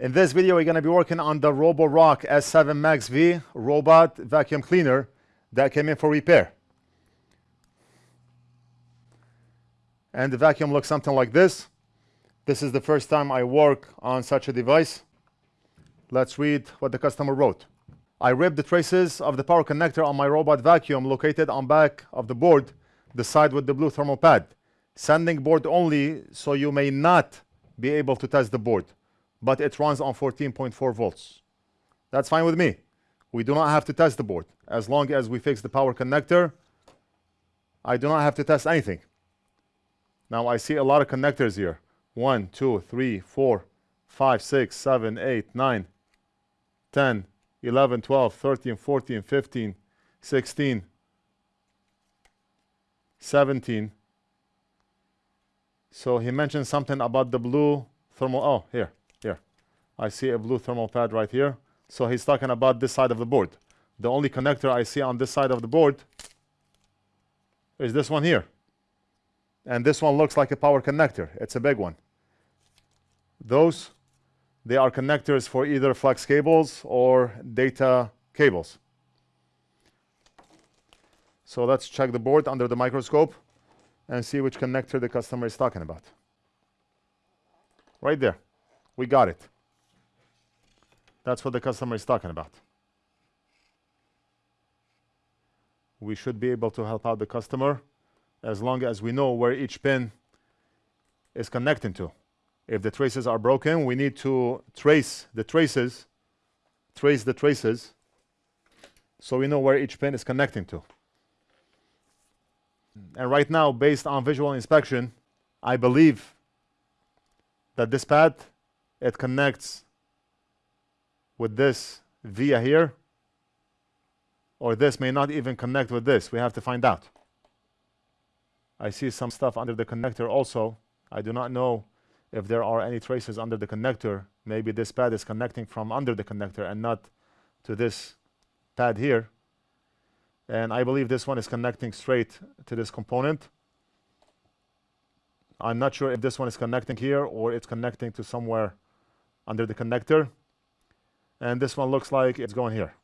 In this video, we're going to be working on the Roborock S7 Max V robot vacuum cleaner that came in for repair. And the vacuum looks something like this. This is the first time I work on such a device. Let's read what the customer wrote. I ripped the traces of the power connector on my robot vacuum located on back of the board, the side with the blue thermal pad. Sending board only, so you may not be able to test the board, but it runs on 14.4 volts. That's fine with me. We do not have to test the board. As long as we fix the power connector, I do not have to test anything. Now I see a lot of connectors here. 1, 2, 3, 4, 5, 6, 7, 8, 9, 10, 11, 12, 13, 14, 15, 16, 17. So he mentioned something about the blue thermal. Oh, here. I see a blue thermal pad right here. So he's talking about this side of the board. The only connector I see on this side of the board is this one here. And this one looks like a power connector. It's a big one. Those, they are connectors for either flex cables or data cables. So let's check the board under the microscope and see which connector the customer is talking about. Right there. We got it. That's what the customer is talking about. We should be able to help out the customer as long as we know where each pin is connecting to. If the traces are broken, we need to trace the traces, trace the traces, so we know where each pin is connecting to. And right now, based on visual inspection, I believe that this pad, it connects with this via here, or this may not even connect with this. We have to find out. I see some stuff under the connector also. I do not know if there are any traces under the connector. Maybe this pad is connecting from under the connector and not to this pad here. And I believe this one is connecting straight to this component. I'm not sure if this one is connecting here or it's connecting to somewhere under the connector. And this one looks like it's going here.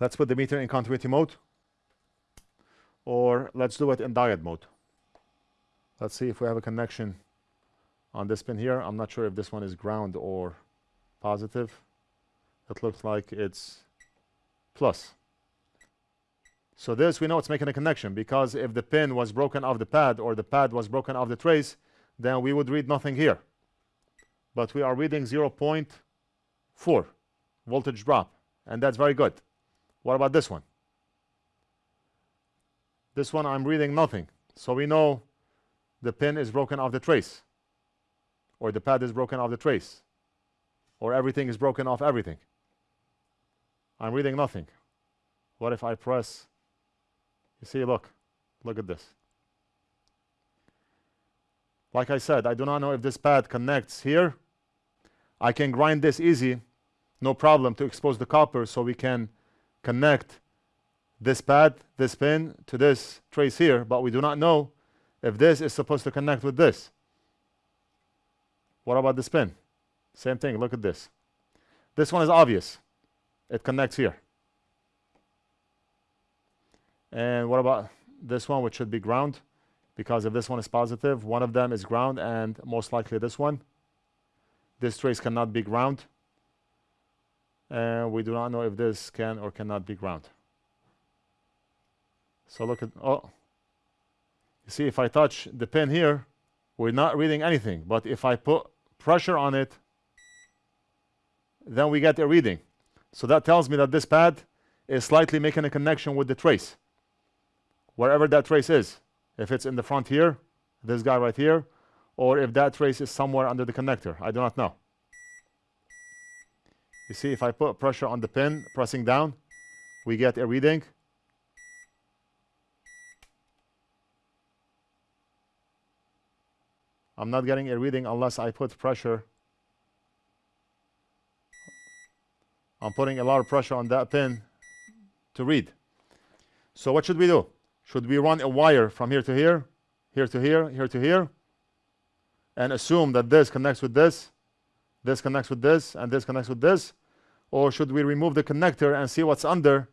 Let's put the meter in continuity mode. Or let's do it in diode mode. Let's see if we have a connection on this pin here. I'm not sure if this one is ground or positive. It looks like it's plus. So this, we know it's making a connection because if the pin was broken off the pad or the pad was broken off the trace, then we would read nothing here. But we are reading 0.4 voltage drop, and that's very good. What about this one? This one I'm reading nothing. So we know the pin is broken off the trace, or the pad is broken off the trace, or everything is broken off everything. I'm reading nothing. What if I press? You see, look, look at this. Like I said, I do not know if this pad connects here. I can grind this easy, no problem, to expose the copper so we can connect this pad, this pin, to this trace here, but we do not know if this is supposed to connect with this. What about this pin? Same thing, look at this. This one is obvious it connects here. And what about this one, which should be ground? Because if this one is positive, one of them is ground, and most likely this one. This trace cannot be ground. And we do not know if this can or cannot be ground. So look at, oh, you see if I touch the pin here, we're not reading anything. But if I put pressure on it, then we get a reading. So that tells me that this pad is slightly making a connection with the trace. Wherever that trace is. If it's in the front here, this guy right here, or if that trace is somewhere under the connector. I do not know. You see, if I put pressure on the pin, pressing down, we get a reading. I'm not getting a reading unless I put pressure I'm putting a lot of pressure on that pin to read. So what should we do? Should we run a wire from here to here, here to here, here to here, and assume that this connects with this, this connects with this, and this connects with this? Or should we remove the connector and see what's under?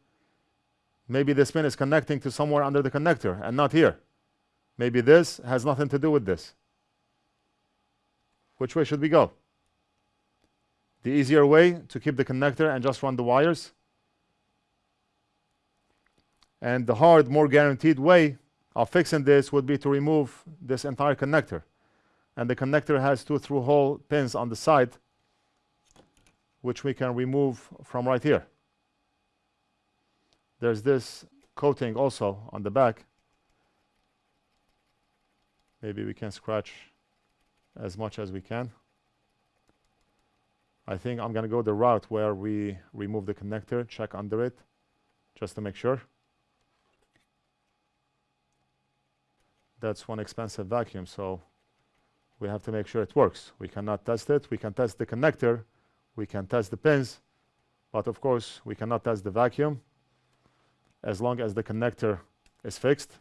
Maybe this pin is connecting to somewhere under the connector and not here. Maybe this has nothing to do with this. Which way should we go? The easier way to keep the connector and just run the wires. And the hard, more guaranteed way of fixing this would be to remove this entire connector. And the connector has two through hole pins on the side, which we can remove from right here. There's this coating also on the back. Maybe we can scratch as much as we can. I think I'm going to go the route where we remove the connector, check under it, just to make sure. That's one expensive vacuum, so we have to make sure it works. We cannot test it. We can test the connector. We can test the pins. But of course, we cannot test the vacuum as long as the connector is fixed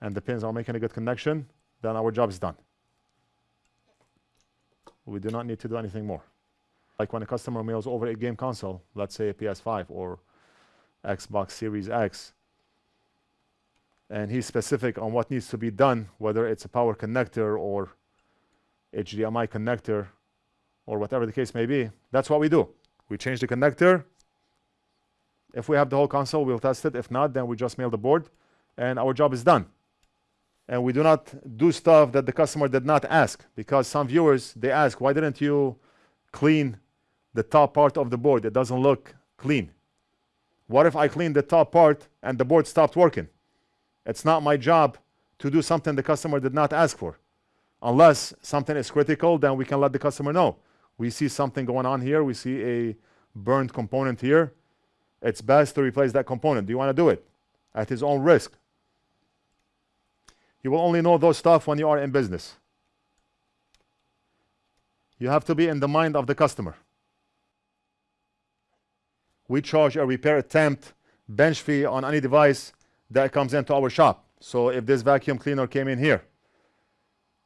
and the pins are making a good connection, then our job is done. We do not need to do anything more. Like when a customer mails over a game console, let's say a PS5 or Xbox Series X, and he's specific on what needs to be done, whether it's a power connector or HDMI connector or whatever the case may be, that's what we do. We change the connector. If we have the whole console, we'll test it. If not, then we just mail the board and our job is done. And we do not do stuff that the customer did not ask because some viewers, they ask, why didn't you clean the top part of the board? It doesn't look clean. What if I clean the top part and the board stopped working? It's not my job to do something the customer did not ask for. Unless something is critical, then we can let the customer know. We see something going on here. We see a burned component here. It's best to replace that component. Do you want to do it? At his own risk. You will only know those stuff when you are in business. You have to be in the mind of the customer. We charge a repair attempt bench fee on any device that comes into our shop. So if this vacuum cleaner came in here,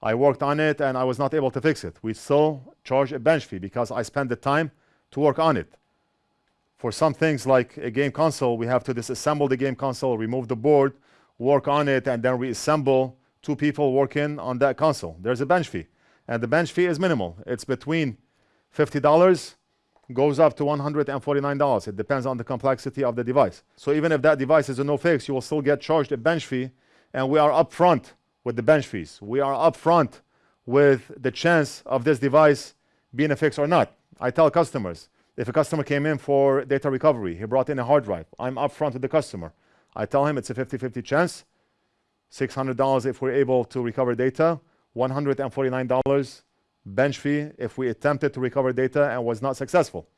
I worked on it and I was not able to fix it. We still charge a bench fee because I spent the time to work on it. For some things like a game console, we have to disassemble the game console, remove the board, work on it, and then reassemble two people working on that console. There's a bench fee. And the bench fee is minimal. It's between $50 goes up to $149. It depends on the complexity of the device. So even if that device is a no fix, you will still get charged a bench fee. And we are upfront with the bench fees. We are upfront with the chance of this device being a fix or not. I tell customers, if a customer came in for data recovery, he brought in a hard drive, I'm upfront with the customer. I tell him it's a 50-50 chance, $600 if we're able to recover data, $149 bench fee if we attempted to recover data and was not successful.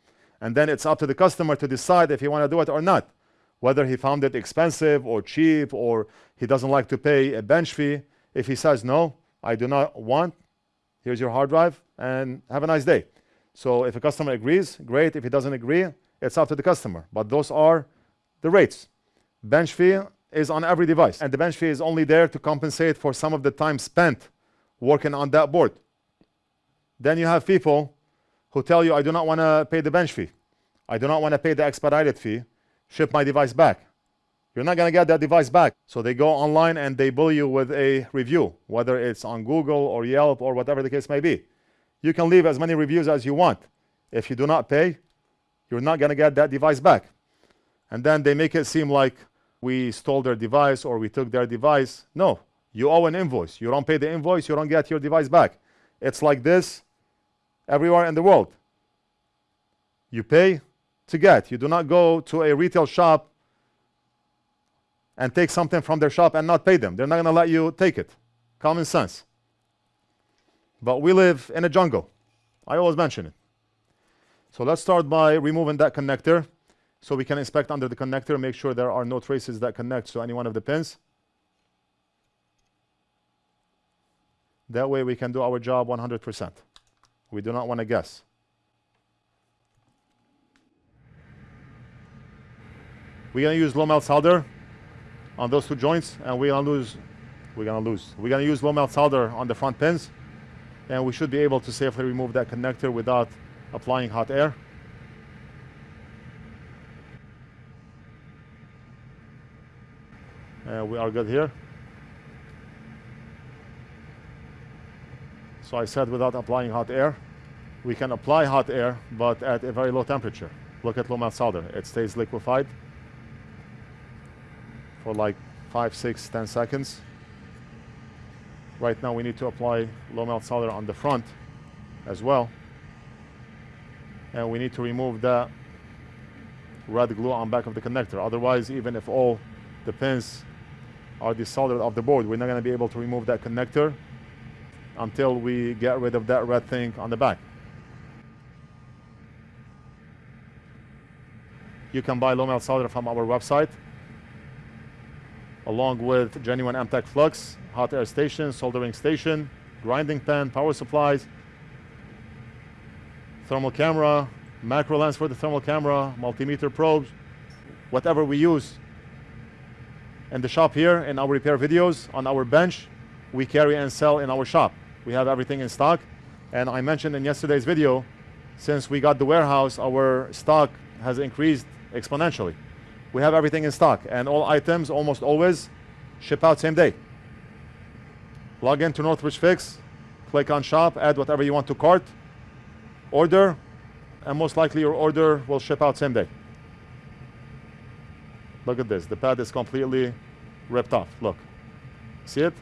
And then it's up to the customer to decide if he want to do it or not, whether he found it expensive or cheap or he doesn't like to pay a bench fee. If he says, no, I do not want, here's your hard drive and have a nice day. So if a customer agrees, great. If he doesn't agree, it's up to the customer. But those are the rates. Bench fee is on every device. And the bench fee is only there to compensate for some of the time spent working on that board. Then you have people who tell you, I do not want to pay the bench fee. I do not want to pay the expedited fee. Ship my device back. You're not going to get that device back. So they go online and they bully you with a review, whether it's on Google or Yelp or whatever the case may be. You can leave as many reviews as you want. If you do not pay, you're not going to get that device back. And then they make it seem like we stole their device or we took their device. No, you owe an invoice. You don't pay the invoice, you don't get your device back. It's like this everywhere in the world. You pay to get. You do not go to a retail shop and take something from their shop and not pay them. They're not going to let you take it. Common sense. But we live in a jungle. I always mention it. So let's start by removing that connector so we can inspect under the connector, make sure there are no traces that connect to any one of the pins. That way we can do our job 100%. We do not want to guess. We're going to use low melt solder on those two joints and we're going to lose we're going to lose. We're going to use low melt solder on the front pins And we should be able to safely remove that connector without applying hot air. And we are good here. So I said without applying hot air. We can apply hot air, but at a very low temperature. Look at low melt solder. It stays liquefied for like 5, 6, 10 seconds. Right now we need to apply low melt solder on the front as well. And we need to remove that red glue on back of the connector. Otherwise, even if all the pins are desoldered off the board, we're not going to be able to remove that connector until we get rid of that red thing on the back. You can buy low melt solder from our website along with genuine Amtech flux, hot air station, soldering station, grinding pen, power supplies, thermal camera, macro lens for the thermal camera, multimeter probes, whatever we use in the shop here in our repair videos on our bench, we carry and sell in our shop. We have everything in stock. And I mentioned in yesterday's video, since we got the warehouse, our stock has increased exponentially. We have everything in stock and all items almost always ship out same day. Log into Northridge Fix, click on shop, add whatever you want to cart, order, and most likely your order will ship out same day. Look at this, the pad is completely ripped off, look. See it?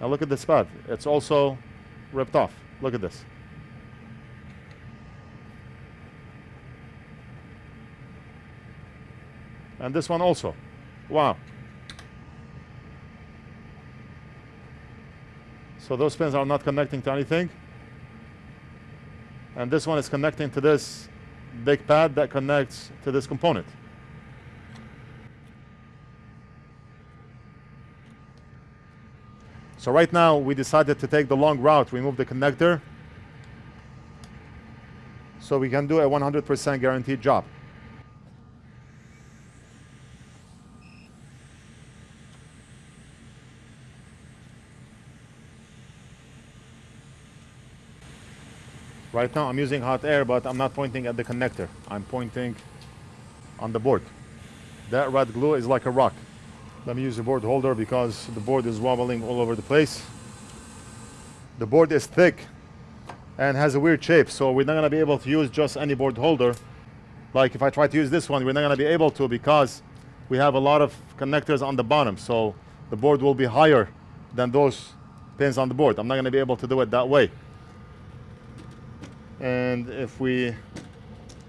Now look at this pad, it's also ripped off. Look at this. And this one also. Wow. So those pins are not connecting to anything. And this one is connecting to this big pad that connects to this component. So right now we decided to take the long route, remove the connector, so we can do a 100% guaranteed job. Right now I'm using hot air, but I'm not pointing at the connector. I'm pointing on the board. That red glue is like a rock. Let me use the board holder because the board is wobbling all over the place. The board is thick and has a weird shape, so we're not gonna be able to use just any board holder. Like if I try to use this one, we're not gonna be able to because we have a lot of connectors on the bottom, so the board will be higher than those pins on the board. I'm not gonna be able to do it that way. And if we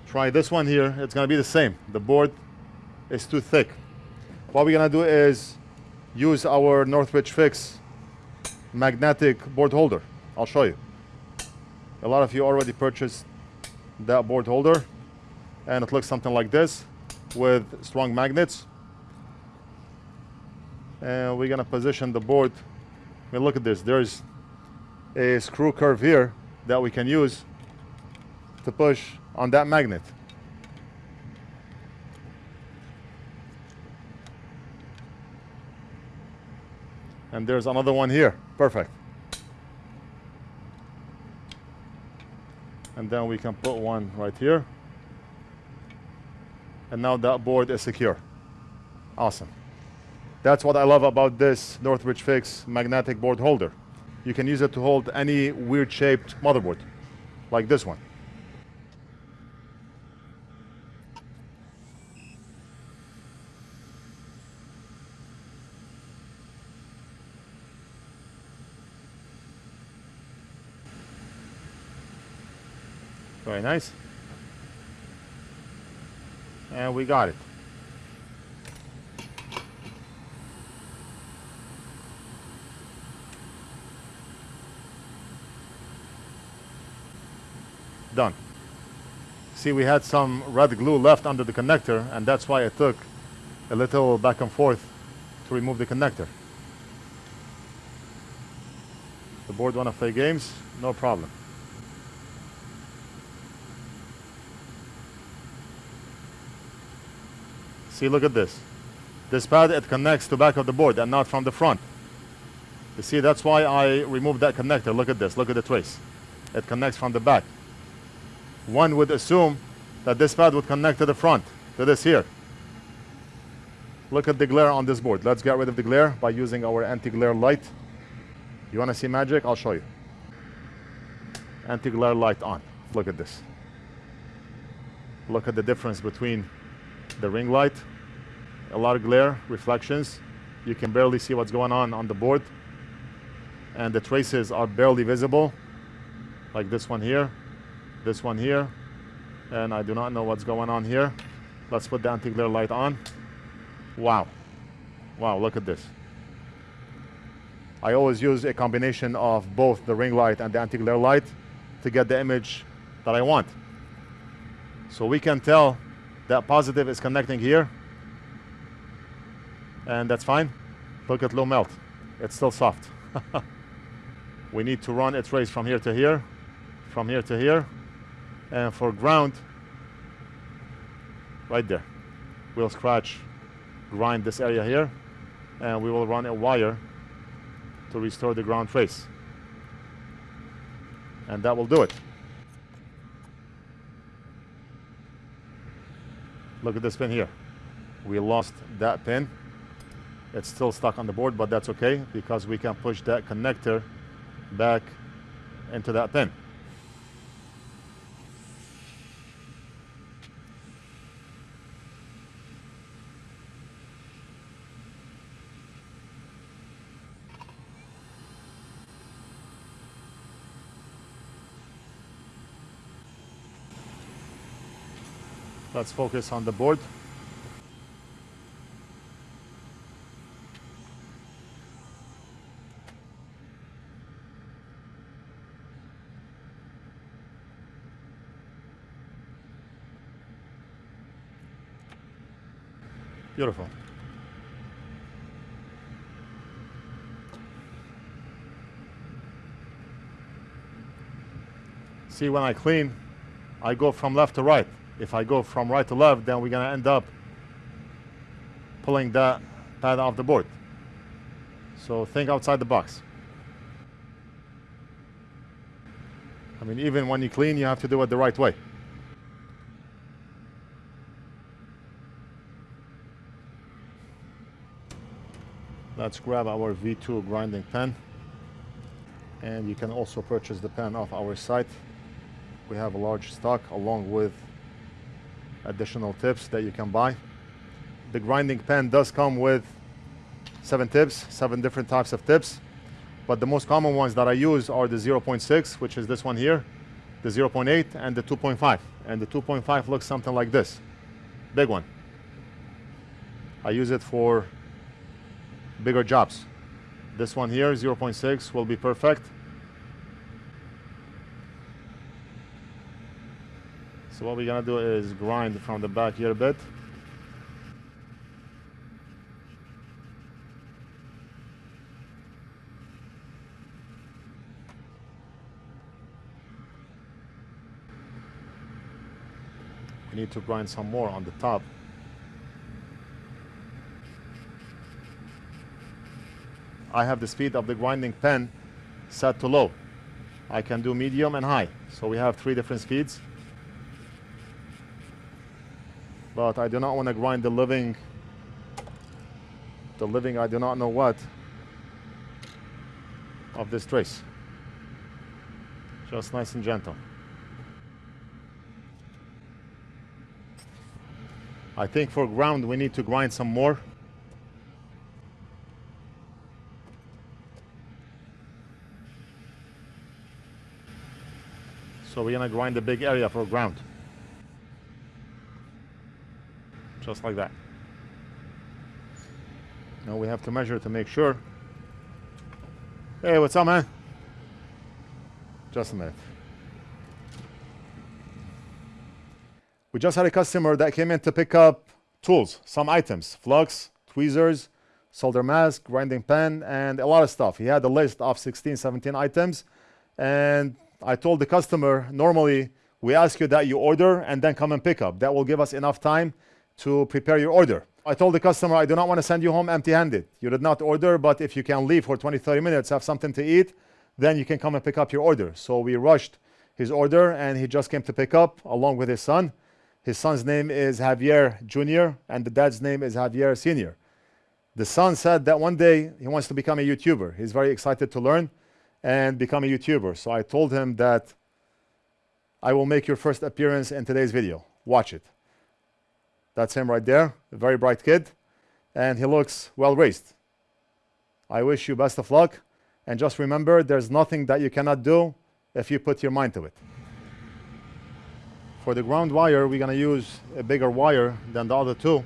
try this one here, it's gonna be the same. The board is too thick. What we're gonna do is use our Northridge Fix magnetic board holder. I'll show you. A lot of you already purchased that board holder and it looks something like this with strong magnets. And we're gonna position the board. I mean, look at this. There's a screw curve here that we can use to push on that magnet. And there's another one here. Perfect. And then we can put one right here. And now that board is secure. Awesome. That's what I love about this Northridge Fix magnetic board holder. You can use it to hold any weird shaped motherboard, like this one. Very nice. And we got it. Done. See, we had some red glue left under the connector, and that's why it took a little back and forth to remove the connector. The board wanna play games? No problem. See, look at this. This pad, it connects to back of the board and not from the front. You see, that's why I removed that connector. Look at this, look at the trace. It connects from the back. One would assume that this pad would connect to the front, to this here. Look at the glare on this board. Let's get rid of the glare by using our anti-glare light. You want to see magic? I'll show you. Anti-glare light on. Look at this. Look at the difference between the ring light. A lot of glare, reflections. You can barely see what's going on on the board. And the traces are barely visible. Like this one here, this one here. And I do not know what's going on here. Let's put the anti-glare light on. Wow. Wow, look at this. I always use a combination of both the ring light and the anti-glare light to get the image that I want. So we can tell that positive is connecting here. And that's fine. Look at low melt. It's still soft. we need to run a trace from here to here, from here to here. And for ground, right there. We'll scratch, grind this area here, and we will run a wire to restore the ground trace. And that will do it. Look at this pin here. We lost that pin. It's still stuck on the board, but that's okay because we can push that connector back into that pin. Let's focus on the board. Beautiful. See, when I clean, I go from left to right. If I go from right to left, then we're gonna end up pulling that pad off the board. So think outside the box. I mean, even when you clean, you have to do it the right way. Let's grab our V2 grinding pen. And you can also purchase the pen off our site. We have a large stock along with additional tips that you can buy. The grinding pen does come with seven tips, seven different types of tips. But the most common ones that I use are the 0.6, which is this one here, the 0.8, and the 2.5. And the 2.5 looks something like this. Big one. I use it for bigger jobs. This one here, 0.6, will be perfect. So what we're gonna do is grind from the back here a bit. We need to grind some more on the top. I have the speed of the grinding pen set to low. I can do medium and high. So we have three different speeds. But I do not want to grind the living, the living I do not know what of this trace. Just nice and gentle. I think for ground we need to grind some more. So we're gonna grind the big area for ground. Just like that. Now we have to measure to make sure. Hey, what's up, man? Just a minute. We just had a customer that came in to pick up tools, some items, flux, tweezers, solder mask, grinding pen, and a lot of stuff. He had a list of 16, 17 items, and I told the customer, normally we ask you that you order and then come and pick up. That will give us enough time to prepare your order. I told the customer, I do not want to send you home empty handed. You did not order, but if you can leave for 20, 30 minutes, have something to eat, then you can come and pick up your order. So we rushed his order and he just came to pick up along with his son. His son's name is Javier Jr. and the dad's name is Javier Sr. The son said that one day he wants to become a YouTuber. He's very excited to learn and become a YouTuber. So I told him that I will make your first appearance in today's video. Watch it. That's him right there, a very bright kid, and he looks well raised. I wish you best of luck, and just remember there's nothing that you cannot do if you put your mind to it. For the ground wire, we're to use a bigger wire than the other two.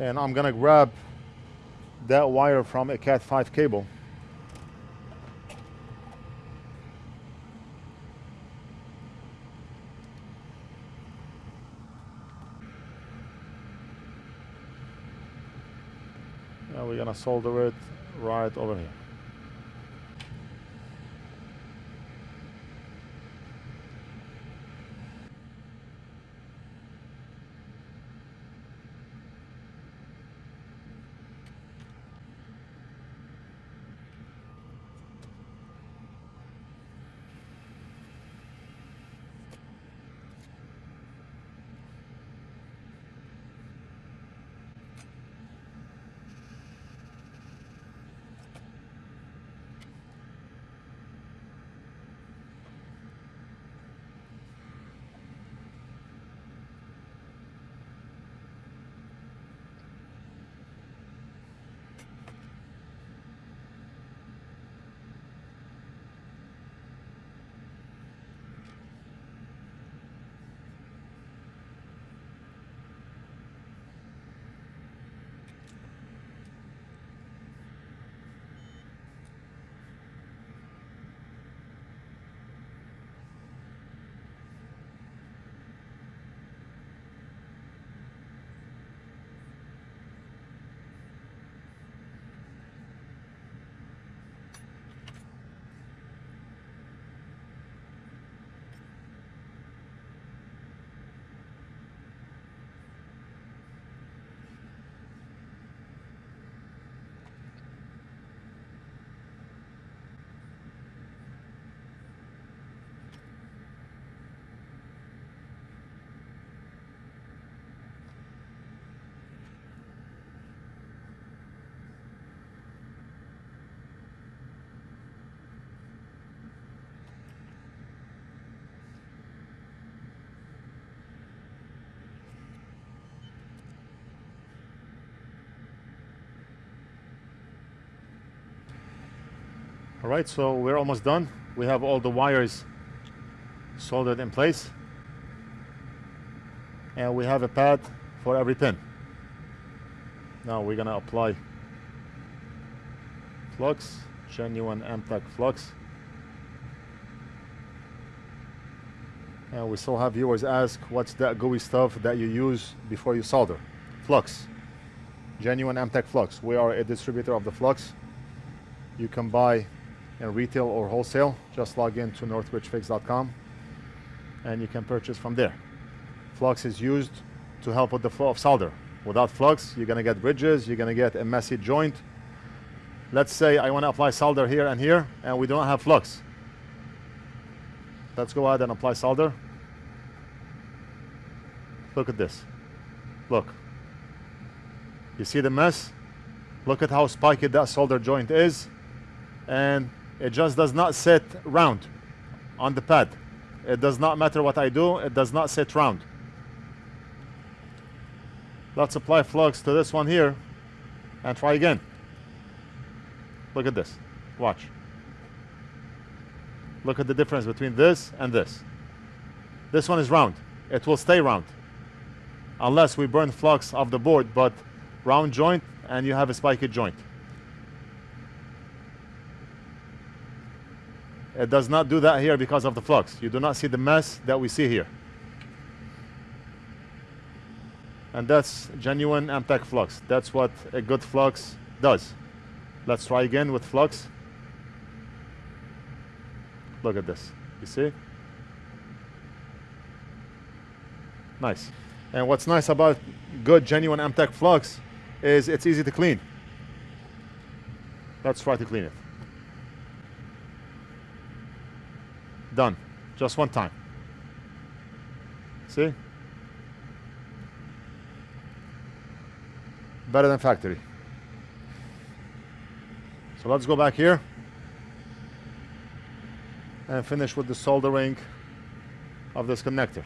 And I'm going to grab that wire from a Cat5 cable. Now we're gonna solder it right over here. All right, so we're almost done. We have all the wires soldered in place. And we have a pad for every pin. Now we're gonna apply flux, genuine Amtech flux. And we still have viewers ask, what's that gooey stuff that you use before you solder? Flux, genuine Amtech flux. We are a distributor of the flux. You can buy in retail or wholesale, just log in to northridgefix.com and you can purchase from there. Flux is used to help with the flow of solder. Without flux, you're gonna get bridges, you're gonna get a messy joint. Let's say I wanna apply solder here and here, and we don't have flux. Let's go ahead and apply solder. Look at this. Look. You see the mess? Look at how spiky that solder joint is. And it just does not sit round on the pad. It does not matter what I do, it does not sit round. Let's apply flux to this one here and try again. Look at this. Watch. Look at the difference between this and this. This one is round. It will stay round. Unless we burn flux off the board, but round joint and you have a spiky joint. It does not do that here because of the flux. You do not see the mess that we see here. And that's genuine Amtech flux. That's what a good flux does. Let's try again with flux. Look at this. You see? Nice. And what's nice about good, genuine Amtech flux is it's easy to clean. Let's try to clean it. Done. Just one time. See? Better than factory. So let's go back here and finish with the soldering of this connector.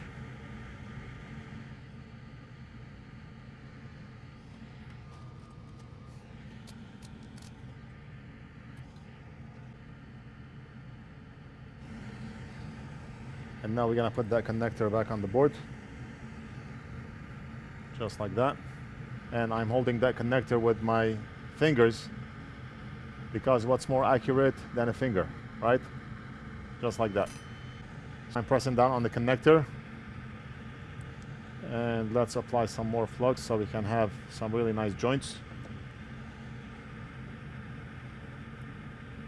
And now we're gonna put that connector back on the board. Just like that. And I'm holding that connector with my fingers because what's more accurate than a finger, right? Just like that. I'm pressing down on the connector and let's apply some more flux so we can have some really nice joints.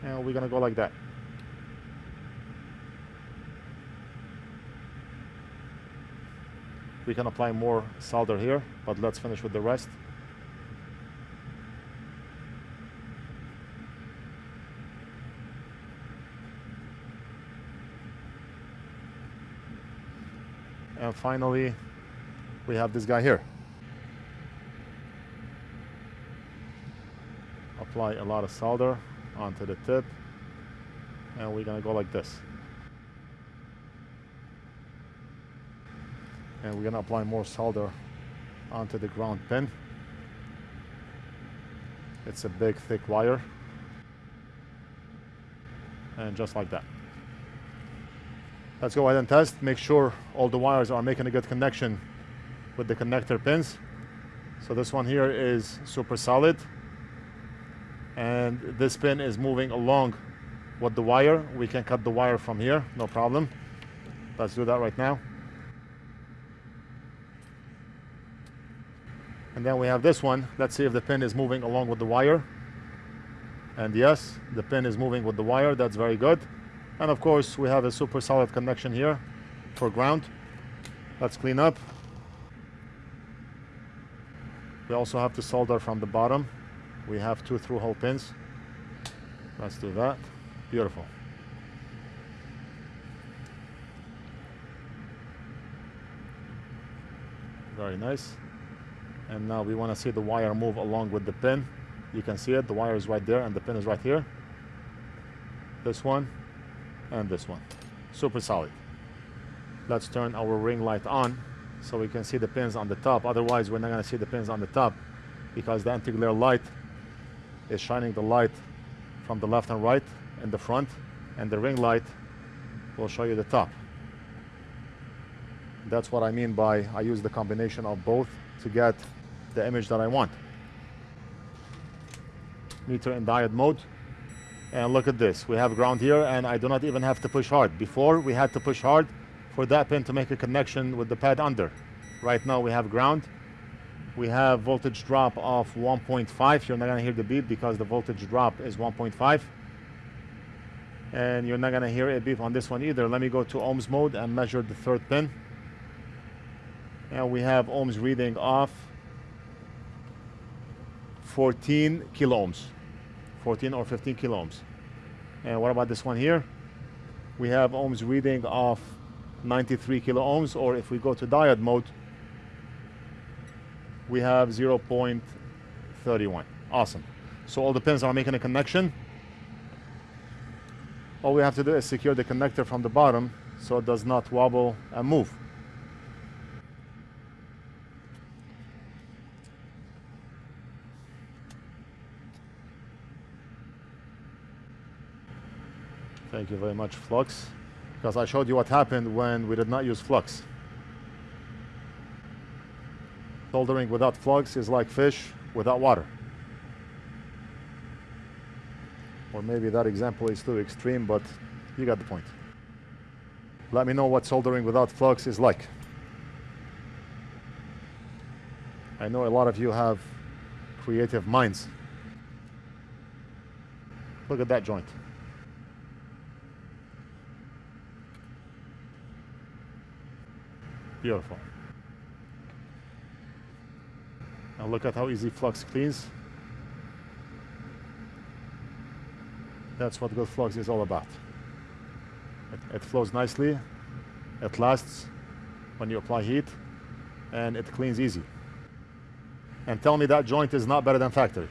And we're gonna go like that. We can apply more solder here, but let's finish with the rest. And finally, we have this guy here. Apply a lot of solder onto the tip, and we're gonna go like this. And we're gonna apply more solder onto the ground pin it's a big thick wire. And just like that. Let's go ahead and test make sure all the wires are making a good connection with the connector pins. So this one here is super solid. And this pin is moving along with the wire. We can cut the wire from here no problem. Let's do that right now And then we have this one. Let's see if the pin is moving along with the wire. And yes, the pin is moving with the wire. That's very good. And of course, we have a super solid connection here for ground. Let's clean up. We also have to solder from the bottom. We have two through hole pins. Let's do that. Beautiful. Very nice and now we want to see the wire move along with the pin. You can see it the wire is right there and the pin is right here. This one and this one. Super solid. Let's turn our ring light on so we can see the pins on the top. Otherwise we're not going to see the pins on the top because the anti-glare light is shining the light from the left and right in the front and the ring light will show you the top. That's what I mean by I use the combination of both to get the image that I want. Meter in diode mode. And look at this. We have ground here and I do not even have to push hard. Before we had to push hard for that pin to make a connection with the pad under. Right now we have ground. We have voltage drop of 1.5. You're not gonna hear the beep because the voltage drop is 1.5. And you're not gonna hear a beep on this one either. Let me go to ohms mode and measure the third pin. And we have ohms reading off 14 kilo ohms. 14 or 15 kilo and what about this one here? We have ohms reading of 93 kilo or if we go to diode mode we have 0.31 awesome. So all the pins are making a connection. All we have to do is secure the connector from the bottom so it does not wobble and move Thank you very much, Flux. Because I showed you what happened when we did not use Flux. Soldering without Flux is like fish without water. Or maybe that example is too extreme, but you got the point. Let me know what soldering without flux is like. I know a lot of you have creative minds. Look at that joint. Beautiful. Now look at how easy flux cleans. That's what good flux is all about. It, it flows nicely, it lasts when you apply heat, and it cleans easy. And tell me that joint is not better than factory.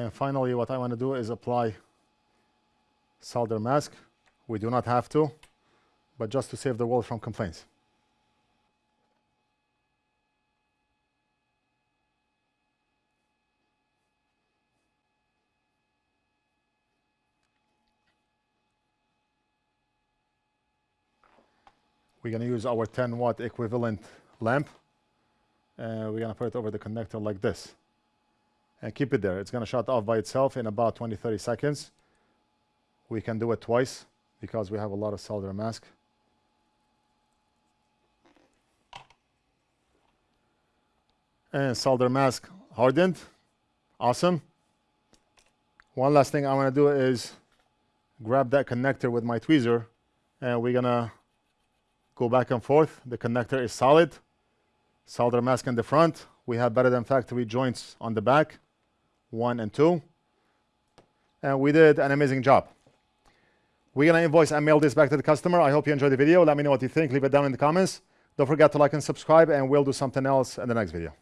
And finally, what I want to do is apply solder mask. We do not have to, but just to save the world from complaints. We're going to use our 10 watt equivalent lamp. And we're going to put it over the connector like this and keep it there. It's going to shut off by itself in about 20 30 seconds. We can do it twice because we have a lot of solder mask. And solder mask hardened. Awesome. One last thing I want to do is grab that connector with my tweezer and we're going to go back and forth. The connector is solid. Solder mask in the front. We have better than factory joints on the back. 1 and 2. And we did an amazing job. We're going to invoice and mail this back to the customer. I hope you enjoyed the video. Let me know what you think. Leave it down in the comments. Don't forget to like and subscribe, and we'll do something else in the next video.